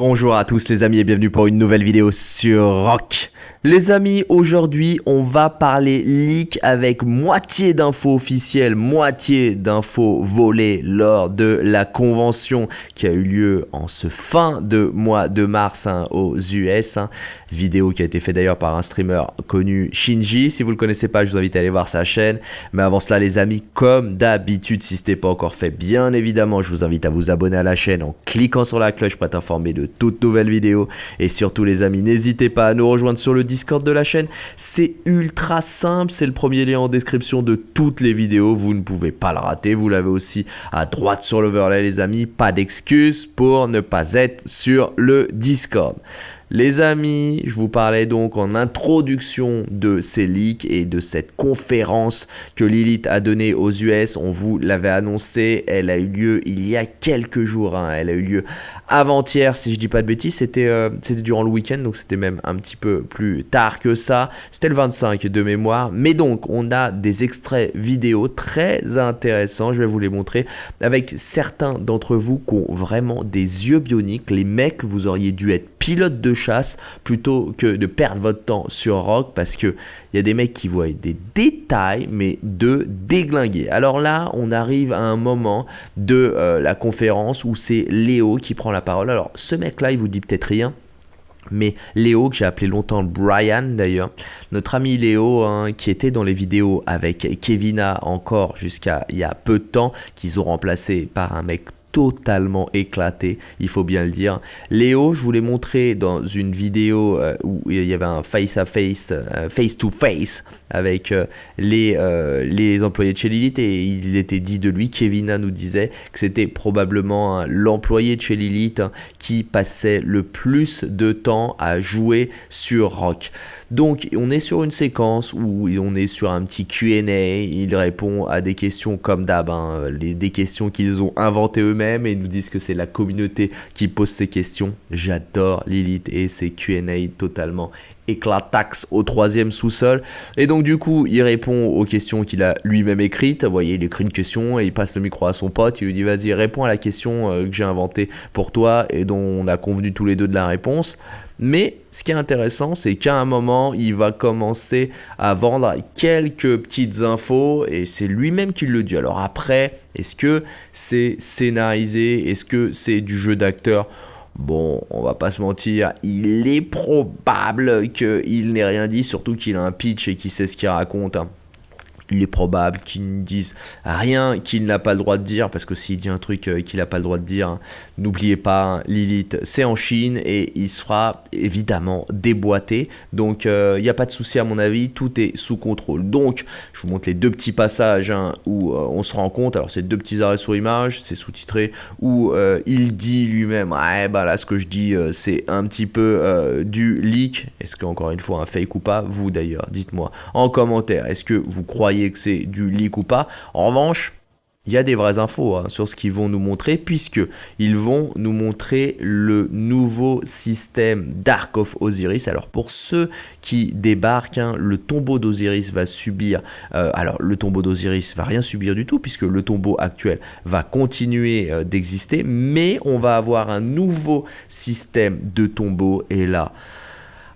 Bonjour à tous les amis et bienvenue pour une nouvelle vidéo sur Rock. Les amis, aujourd'hui on va parler leak avec moitié d'infos officielles, moitié d'infos volées lors de la convention qui a eu lieu en ce fin de mois de mars hein, aux US. Hein. Vidéo qui a été faite d'ailleurs par un streamer connu Shinji. Si vous le connaissez pas, je vous invite à aller voir sa chaîne. Mais avant cela les amis, comme d'habitude, si ce n'est pas encore fait, bien évidemment, je vous invite à vous abonner à la chaîne en cliquant sur la cloche pour être informé de toutes nouvelles vidéos. Et surtout les amis, n'hésitez pas à nous rejoindre sur le Discord de la chaîne. C'est ultra simple, c'est le premier lien en description de toutes les vidéos. Vous ne pouvez pas le rater, vous l'avez aussi à droite sur l'overlay les amis. Pas d'excuses pour ne pas être sur le Discord. Les amis, je vous parlais donc en introduction de ces leaks et de cette conférence que Lilith a donnée aux US. On vous l'avait annoncé, elle a eu lieu il y a quelques jours. Hein. Elle a eu lieu avant-hier, si je dis pas de bêtises. C'était euh, durant le week-end, donc c'était même un petit peu plus tard que ça. C'était le 25 de mémoire. Mais donc, on a des extraits vidéo très intéressants. Je vais vous les montrer avec certains d'entre vous qui ont vraiment des yeux bioniques. Les mecs, vous auriez dû être pilote de plutôt que de perdre votre temps sur Rock parce que il y a des mecs qui voient des détails mais de déglinguer. Alors là, on arrive à un moment de euh, la conférence où c'est Léo qui prend la parole. Alors ce mec là, il vous dit peut-être rien. Mais Léo, que j'ai appelé longtemps Brian d'ailleurs, notre ami Léo, hein, qui était dans les vidéos avec Kevina encore jusqu'à il y a peu de temps, qu'ils ont remplacé par un mec totalement éclaté, il faut bien le dire. Léo, je vous l'ai montré dans une vidéo euh, où il y avait un face-à-face, face-to-face avec euh, les, euh, les employés de chez Lilith et il était dit de lui, Kevina nous disait que c'était probablement l'employé de chez Lilith hein, qui passait le plus de temps à jouer sur Rock. Donc on est sur une séquence où on est sur un petit Q&A, il répond à des questions comme d'hab, hein, des questions qu'ils ont inventées eux-mêmes et nous disent que c'est la communauté qui pose ces questions. J'adore Lilith et ses Q&A totalement éclatax au troisième sous-sol. Et donc du coup, il répond aux questions qu'il a lui-même écrites. Vous voyez, il écrit une question et il passe le micro à son pote. Il lui dit, vas-y, réponds à la question euh, que j'ai inventée pour toi et dont on a convenu tous les deux de la réponse. Mais ce qui est intéressant, c'est qu'à un moment, il va commencer à vendre quelques petites infos et c'est lui-même qui le dit. Alors après, est-ce que c'est scénarisé? Est-ce que c'est du jeu d'acteur? Bon, on va pas se mentir, il est probable qu'il n'ait rien dit, surtout qu'il a un pitch et qu'il sait ce qu'il raconte. Hein il est probable qu'il ne dise rien qu'il n'a pas le droit de dire, parce que s'il dit un truc euh, qu'il n'a pas le droit de dire, n'oubliez pas, hein, Lilith, c'est en Chine et il sera évidemment déboîté. Donc, euh, il n'y a pas de souci à mon avis, tout est sous contrôle. Donc, je vous montre les deux petits passages hein, où euh, on se rend compte, alors c'est deux petits arrêts sur image, c'est sous-titré, où il dit lui-même, ouais, bah là, ce que je dis, c'est un petit peu du leak. Est-ce qu'encore une fois, un fake ou pas? Vous d'ailleurs, dites-moi en commentaire, est-ce que vous croyez que c'est du leak ou pas. En revanche, il y a des vraies infos hein, sur ce qu'ils vont nous montrer puisque ils vont nous montrer le nouveau système Dark of Osiris. Alors pour ceux qui débarquent, hein, le tombeau d'Osiris va subir, euh, alors le tombeau d'Osiris va rien subir du tout puisque le tombeau actuel va continuer euh, d'exister, mais on va avoir un nouveau système de tombeau et là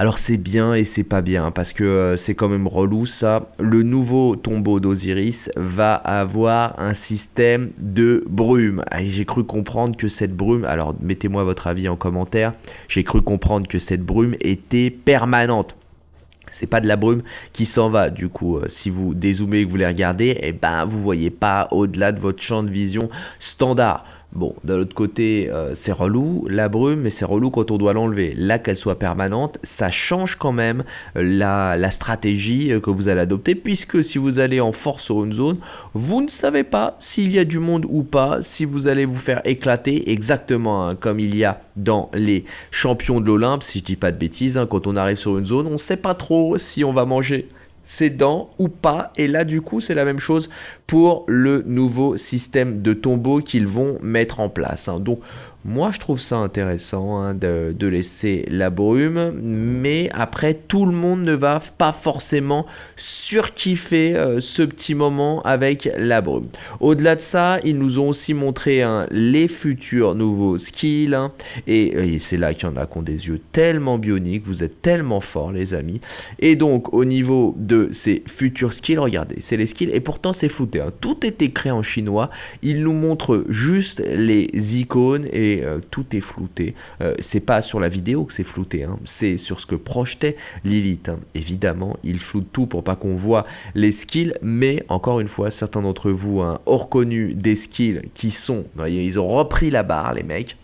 alors c'est bien et c'est pas bien parce que euh, c'est quand même relou ça. Le nouveau tombeau d'Osiris va avoir un système de brume. J'ai cru comprendre que cette brume, alors mettez-moi votre avis en commentaire, j'ai cru comprendre que cette brume était permanente. C'est pas de la brume qui s'en va. Du coup, euh, si vous dézoomez et que vous les regardez, eh ben, vous voyez pas au-delà de votre champ de vision standard. Bon, d'un autre côté, euh, c'est relou la brume, mais c'est relou quand on doit l'enlever. Là, qu'elle soit permanente, ça change quand même la, la, stratégie euh, que vous allez adopter, puisque si vous allez en force sur une zone, vous ne savez pas s'il y a du monde ou pas, si vous allez vous faire éclater exactement hein, comme il y a dans les champions de l'Olympe, si je dis pas de bêtises, hein, quand on arrive sur une zone, on ne sait pas trop si on va manger ses dents ou pas. Et là, du coup, c'est la même chose pour le nouveau système de tombeau qu'ils vont mettre en place. Hein. Donc, Moi, je trouve ça intéressant hein, de, laisser la brume, mais après, tout le monde ne va pas forcément surkiffer euh, ce petit moment avec la brume. Au-delà de ça, ils nous ont aussi montré hein, les futurs nouveaux skills, hein, et, c'est là qu'il y en a qui ont des yeux tellement bioniques, vous êtes tellement forts les amis. Et donc, au niveau de ces futurs skills, regardez, c'est les skills, et pourtant c'est flouté, tout est écrit en chinois, ils nous montrent juste les icônes et euh, tout est flouté. Euh, c'est pas sur la vidéo que c'est flouté, hein. c'est sur ce que projetait Lilith. Hein. Évidemment, il floute tout pour pas qu'on voit les skills, mais encore une fois, certains d'entre vous hein, ont reconnu des skills qui sont, ils ont repris la barre, les mecs.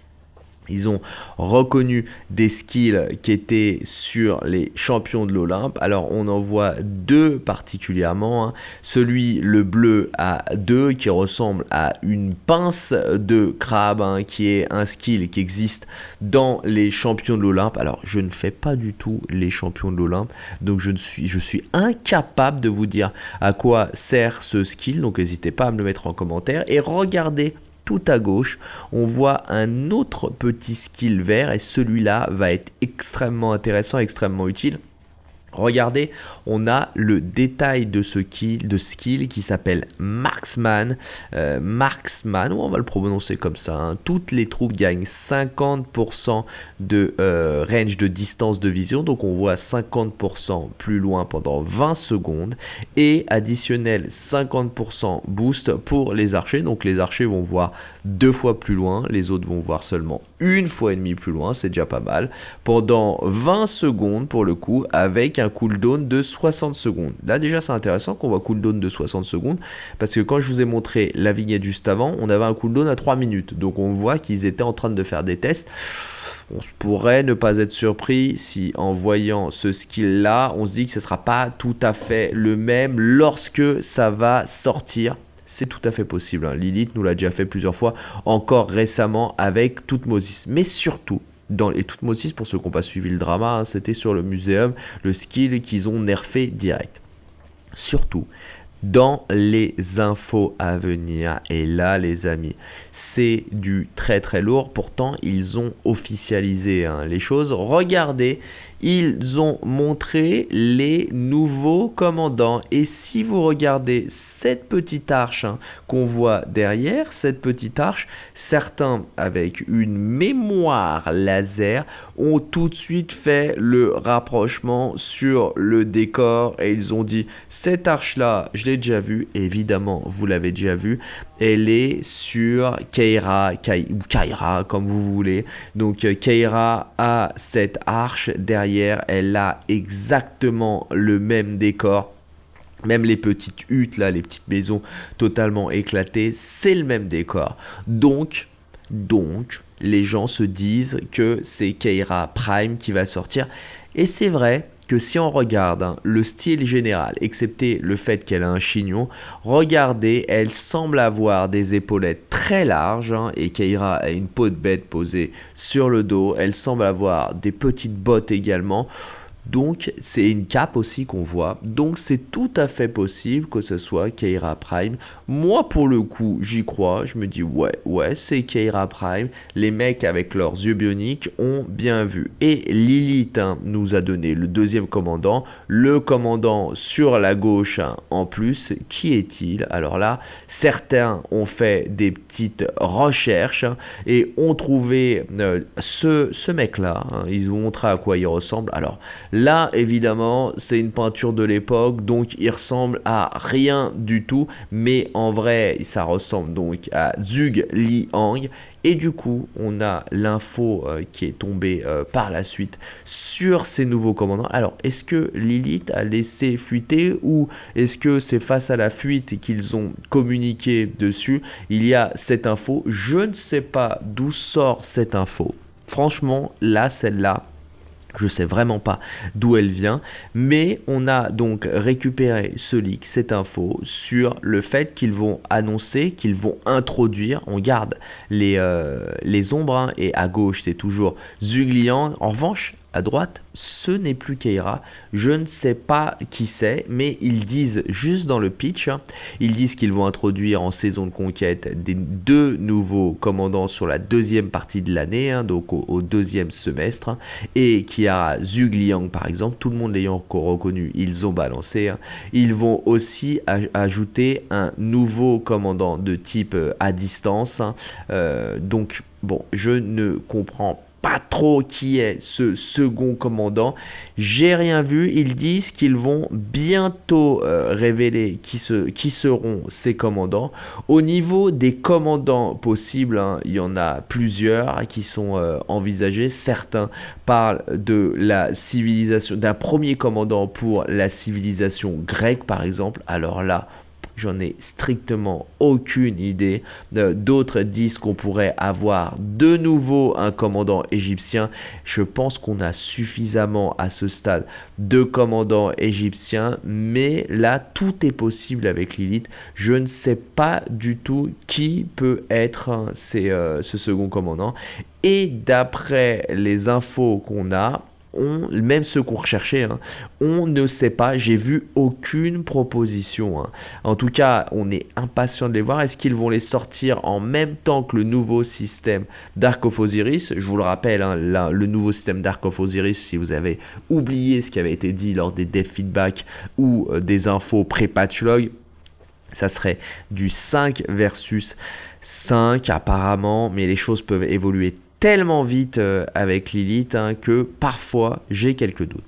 Ils ont reconnu des skills qui étaient sur les champions de l'Olympe. Alors on en voit deux particulièrement. Hein. Celui le bleu à deux qui ressemble à une pince de crabe hein, qui est un skill qui existe dans les champions de l'Olympe. Alors je ne fais pas du tout les champions de l'Olympe. Donc je, suis incapable de vous dire à quoi sert ce skill. Donc n'hésitez pas à me le mettre en commentaire. Et regardez tout à gauche, on voit un autre petit skill vert et celui-là va être extrêmement intéressant, extrêmement utile. Regardez, on a le détail de ce skill, de skill qui s'appelle Marksman. Euh, Marksman, on va le prononcer comme ça. Hein. Toutes les troupes gagnent 50% de euh, range de distance de vision. Donc on voit 50% plus loin pendant 20 secondes. Et additionnel 50% boost pour les archers. Donc les archers vont voir deux fois plus loin. Les autres vont voir seulement une fois et demie plus loin. C'est déjà pas mal. Pendant 20 secondes pour le coup avec un cooldown de 60 secondes. Là déjà c'est intéressant qu'on voit cooldown de 60 secondes parce que quand je vous ai montré la vignette juste avant, on avait un cooldown à 3 minutes. Donc on voit qu'ils étaient en train de faire des tests. On pourrait ne pas être surpris si en voyant ce skill là, on se dit que ce sera pas tout à fait le même lorsque ça va sortir c'est tout à fait possible. Hein. Lilith nous l'a déjà fait plusieurs fois, encore récemment avec Toutmosis. Mais surtout, dans les Toutmosis, pour ceux qui n'ont pas suivi le drama, hein, c'était sur le muséum, le skill qu'ils ont nerfé direct. Surtout, dans les infos à venir. Et là, les amis, c'est du très très lourd. Pourtant, ils ont officialisé hein, les choses. Regardez, ils ont montré les nouveaux commandants. Et si vous regardez cette petite arche hein, qu'on voit derrière, cette petite arche, certains avec une mémoire laser ont tout de suite fait le rapprochement sur le décor et ils ont dit cette arche là, je l'ai déjà vue, évidemment vous l'avez déjà vue, elle est sur Keira, ou Kaira comme vous voulez. Donc euh, Keira a cette arche elle a exactement le même décor. Même les petites huttes là, les petites maisons totalement éclatées, c'est le même décor. Donc, donc, les gens se disent que c'est Keira Prime qui va sortir. Et c'est vrai, que si on regarde le style général, excepté le fait qu'elle a un chignon, regardez, elle semble avoir des épaulettes très larges hein, et Keira a une peau de bête posée sur le dos. Elle semble avoir des petites bottes également. Donc c'est une cape aussi qu'on voit. Donc c'est tout à fait possible que ce soit Keira Prime. Moi pour le coup j'y crois. Je me dis ouais ouais c'est Keira Prime. Les mecs avec leurs yeux bioniques ont bien vu. Et Lilith hein, nous a donné le deuxième commandant. Le commandant sur la gauche hein, en plus. Qui est-il? Alors là certains ont fait des petites recherches hein, et ont trouvé euh, ce, ce mec là. Ils ont montré à quoi il ressemble. Alors Là, évidemment, c'est une peinture de l'époque, donc il ressemble à rien du tout, mais en vrai, ça ressemble donc à Zug Liang. Et du coup, on a l'info euh, qui est tombée euh, par la suite sur ces nouveaux commandants. Alors, est-ce que Lilith a laissé fuiter ou est-ce que c'est face à la fuite qu'ils ont communiqué dessus? Il y a cette info. Je ne sais pas d'où sort cette info. Franchement, là, celle-là, je sais vraiment pas d'où elle vient, mais on a donc récupéré ce leak, cette info, sur le fait qu'ils vont annoncer, qu'ils vont introduire, on garde les, euh, ombres, hein, et à gauche c'est toujours Zuglian. En revanche, à droite, ce n'est plus Keira. Je ne sais pas qui c'est, mais ils disent juste dans le pitch, hein, ils disent qu'ils vont introduire en saison de conquête des deux nouveaux commandants sur la deuxième partie de l'année, hein, donc au, deuxième semestre, hein, et qui a Zhuge Liang par exemple, tout le monde l'ayant reconnu, ils ont balancé. Ils vont aussi ajouter un nouveau commandant de type euh, à distance, euh, donc bon, je ne comprends trop qui est ce second commandant. J'ai rien vu. Ils disent qu'ils vont bientôt euh, révéler qui, qui seront ces commandants. Au niveau des commandants possibles, hein, il y en a plusieurs qui sont euh, envisagés. Certains parlent de la civilisation, d'un premier commandant pour la civilisation grecque par exemple. Alors là, J'en ai strictement aucune idée. Euh, d'autres disent qu'on pourrait avoir de nouveau un commandant égyptien. Je pense qu'on a suffisamment à ce stade de commandants égyptiens. Mais là, tout est possible avec Lilith. Je ne sais pas du tout qui peut être euh, ce second commandant. Et d'après les infos qu'on a, même ceux qu'on recherchait, hein, on ne sait pas, j'ai vu aucune proposition. Hein. En tout cas, on est impatient de les voir. Est-ce qu'ils vont les sortir en même temps que le nouveau système Dark of Osiris? Je vous le rappelle, hein, le nouveau système Dark of Osiris, si vous avez oublié ce qui avait été dit lors des dev feedback ou euh, des infos pré-patch log, ça serait du 5 versus 5 apparemment, mais les choses peuvent évoluer tellement vite euh, avec Lilith hein, que parfois j'ai quelques doutes.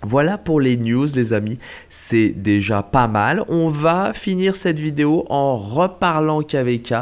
Voilà pour les news les amis, c'est déjà pas mal. On va finir cette vidéo en reparlant KVK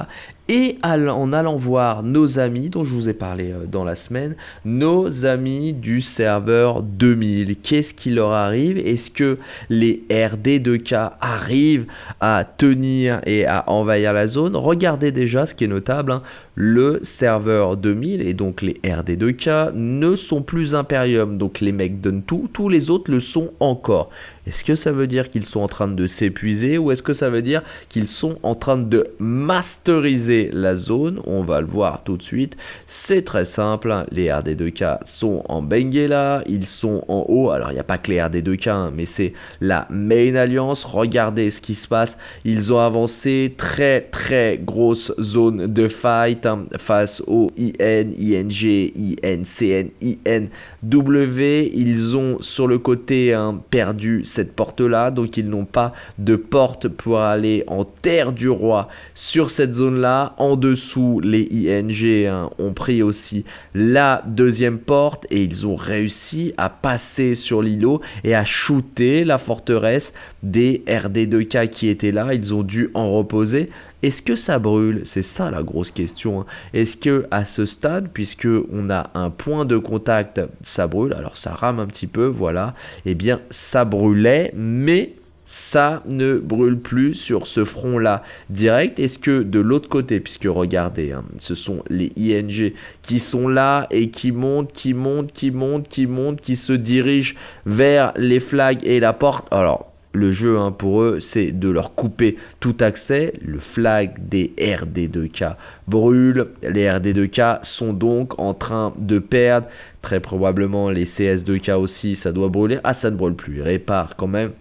et en allant voir nos amis dont je vous ai parlé euh, dans la semaine, nos amis du serveur 2000. Qu'est-ce qui leur arrive? Est-ce que les RD2K arrivent à tenir et à envahir la zone? Regardez déjà ce qui est notable, hein. le serveur 2000 et donc les RD2K ne sont plus Imperium, donc les mecs donnent tout, tous les autres le sont encore. Est-ce que ça veut dire qu'ils sont en train de s'épuiser ou est-ce que ça veut dire qu'ils sont en train de masteriser la zone? On va le voir tout de suite. C'est très simple, hein. les RD2K sont en Benguela, ils sont en haut. Alors il n'y a pas que les RD2K, hein, mais c'est la main alliance. Regardez ce qui se passe. Ils ont avancé très très grosse zone de fight hein, face au IN, ING, INCN, INW. Ils ont sur le côté perdu cette porte-là, donc ils n'ont pas de porte pour aller en terre du roi sur cette zone-là. En dessous, les ING hein, ont pris aussi la deuxième porte et ils ont réussi à passer sur l'îlot et à shooter la forteresse des RD2K qui étaient là. Ils ont dû en reposer. Est-ce que ça brûle? C'est ça la grosse question. Hein. Est-ce que à ce stade, puisque on a un point de contact, ça brûle? Alors ça rame un petit peu, voilà. Eh bien, ça brûlait, mais ça ne brûle plus sur ce front-là direct. Est-ce que de l'autre côté, puisque regardez, hein, ce sont les ING qui sont là et qui montent, qui montent, qui montent, qui montent, qui se dirigent vers les flags et la porte? Alors, le jeu hein, pour eux, c'est de leur couper tout accès. Le flag des RD2K brûle. Les RD2K sont donc en train de perdre. Très probablement les CS2K aussi, ça doit brûler. Ah, ça ne brûle plus. Ils réparent quand même.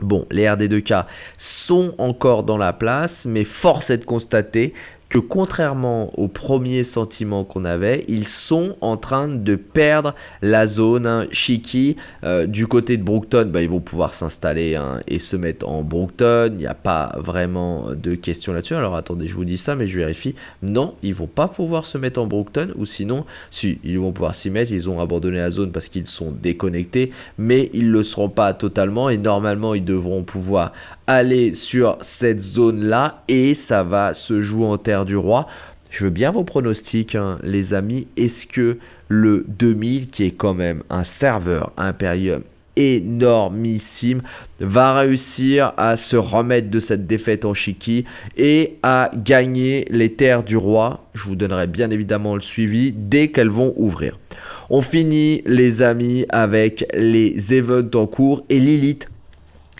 Bon, les RD2K sont encore dans la place, mais force est de constater contrairement au premier sentiment qu'on avait, ils sont en train de perdre la zone hein. Euh, du côté de Brookton, bah, ils vont pouvoir s'installer hein, et se mettre en Brookton. Il n'y a pas vraiment de question là-dessus. Alors attendez, je vous dis ça, mais je vérifie. Non, ils vont pas pouvoir se mettre en Brookton. Ou sinon, si, ils vont pouvoir s'y mettre. Ils ont abandonné la zone parce qu'ils sont déconnectés. Mais ils ne le seront pas totalement. Et normalement, ils devront pouvoir aller sur cette zone-là et ça va se jouer en terre du roi. Je veux bien vos pronostics, hein, les amis. Est-ce que le 2000, qui est quand même un serveur Imperium énormissime, va réussir à se remettre de cette défaite en Chiki et à gagner les terres du roi? Je vous donnerai bien évidemment le suivi dès qu'elles vont ouvrir. On finit les amis avec les events en cours et Lilith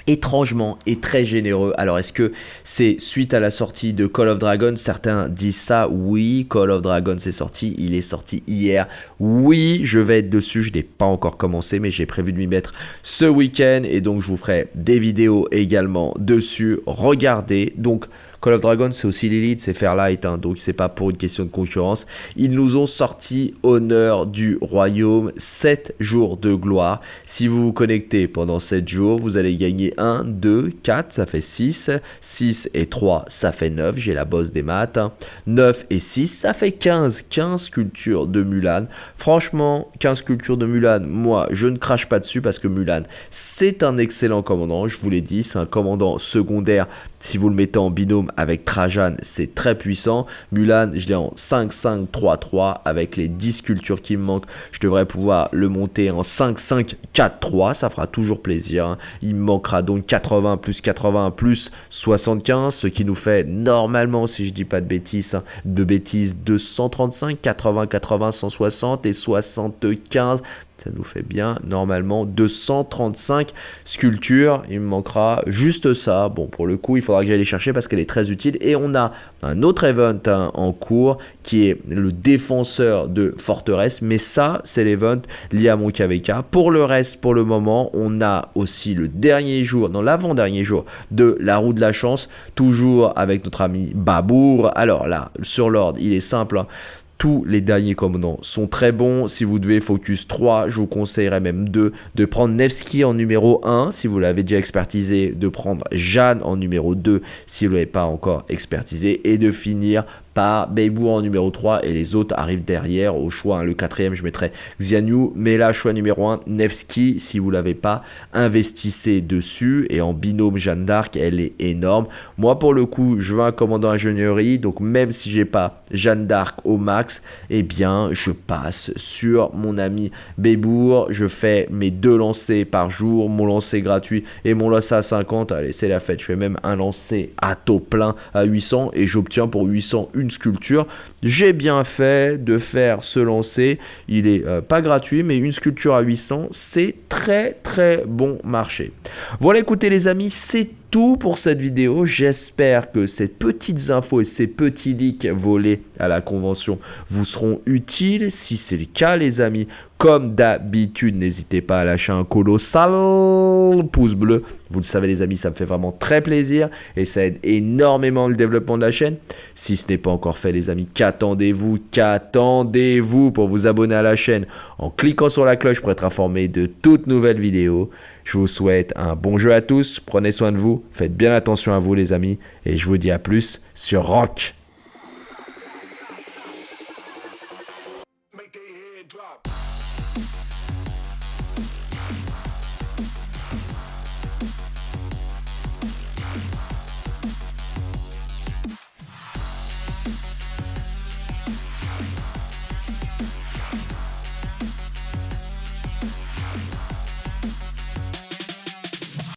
étrangement et très généreux. Alors est-ce que c'est suite à la sortie de Call of Dragon Certains disent ça, oui, Call of Dragon c'est sorti, il est sorti hier. Oui, je vais être dessus, je n'ai pas encore commencé mais j'ai prévu de m'y mettre ce week-end et donc je vous ferai des vidéos également dessus. Regardez, donc Call of Dragon, c'est aussi l'élite, c'est Fairlight, hein, donc c'est pas pour une question de concurrence. Ils nous ont sorti Honneur du Royaume, 7 jours de gloire. Si vous vous connectez pendant 7 jours, vous allez gagner 1, 2, 4, ça fait 6. 6 et 3, ça fait 9, j'ai la bosse des maths. 9 hein. et 6, ça fait 15. 15 sculptures de Mulan. Franchement, 15 sculptures de Mulan, moi, je ne crache pas dessus parce que Mulan, c'est un excellent commandant, je vous l'ai dit, c'est un commandant secondaire si vous le mettez en binôme avec Trajan, c'est très puissant. Mulan, je l'ai en 5-5-3-3 avec les 10 sculptures qui me manquent. Je devrais pouvoir le monter en 5-5-4-3. Ça fera toujours plaisir. Hein. Il me manquera donc 80 plus 80 plus 75, ce qui nous fait normalement, si je dis pas de bêtises, hein, de bêtises, 235, 80, 80, 160 et 75 ça nous fait bien normalement 235 sculptures. Il me manquera juste ça. Bon, pour le coup, il faudra que j'aille les chercher parce qu'elle est très utile. Et on a un autre event hein, en cours qui est le défenseur de forteresse. Mais ça, c'est l'event lié à mon KVK. Pour le reste, pour le moment, on a aussi le dernier jour, non l'avant-dernier jour de la roue de la chance. Toujours avec notre ami Babour. Alors là, sur l'ordre, il est simple. Hein. Tous les derniers commandants sont très bons. Si vous devez focus 3, je vous conseillerais même 2 de prendre Nevsky en numéro 1 si vous l'avez déjà expertisé, de prendre Jeanne en numéro 2 si vous ne l'avez pas encore expertisé et de finir par Beibou en numéro 3 et les autres arrivent derrière au choix. Hein. le quatrième, je mettrai Xianyu, mais là, choix numéro 1, Nevsky, si vous l'avez pas, investissez dessus et en binôme Jeanne d'Arc, elle est énorme. Moi, pour le coup, je veux un commandant ingénierie, donc même si j'ai pas Jeanne d'Arc au max, eh bien, je passe sur mon ami Bébour, je fais mes deux lancers par jour, mon lancer gratuit et mon lancer à 50, allez, c'est la fête, je fais même un lancer à taux plein à 800 et j'obtiens pour 800 sculpture. J'ai bien fait de faire ce lancer. Il est euh, pas gratuit, mais une sculpture à 800, c'est très très bon marché. Voilà, écoutez les amis, c'est tout pour cette vidéo. J'espère que ces petites infos et ces petits leaks volés à la convention vous seront utiles. Si c'est le cas, les amis, comme d'habitude, n'hésitez pas à lâcher un colossal pouce bleu. Vous le savez, les amis, ça me fait vraiment très plaisir et ça aide énormément le développement de la chaîne. Si ce n'est pas encore fait, les amis, qu'attendez-vous Qu'attendez-vous pour vous abonner à la chaîne en cliquant sur la cloche pour être informé de toutes nouvelles vidéos je vous souhaite un bon jeu à tous, prenez soin de vous, faites bien attention à vous les amis, et je vous dis à plus sur Rock.